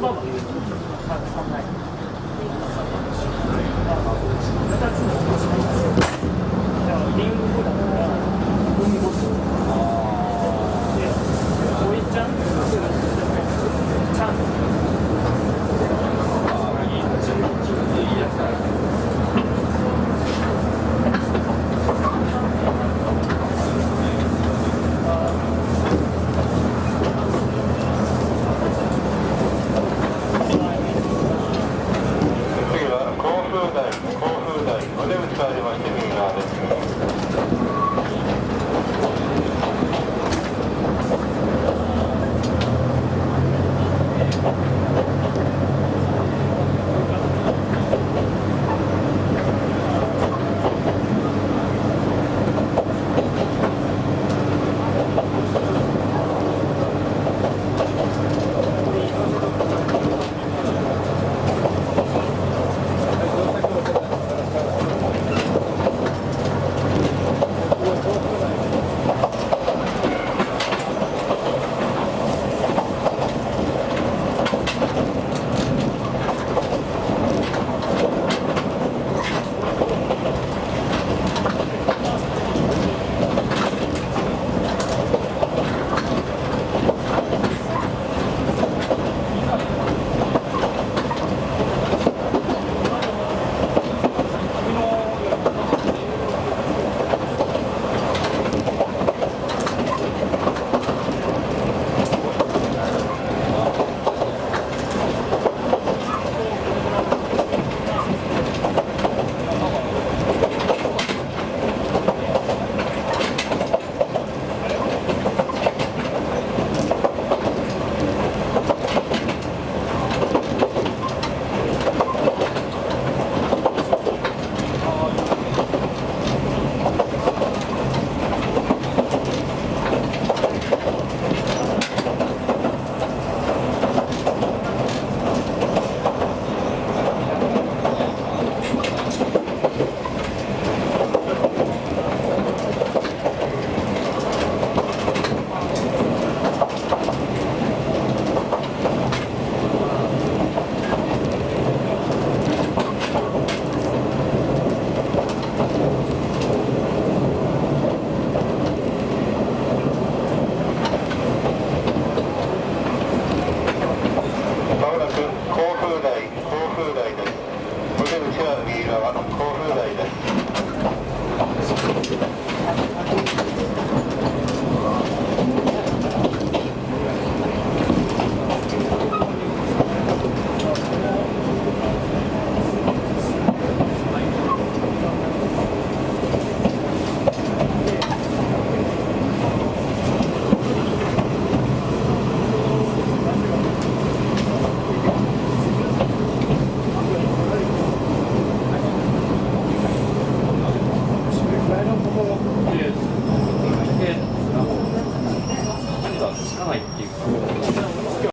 葉は考え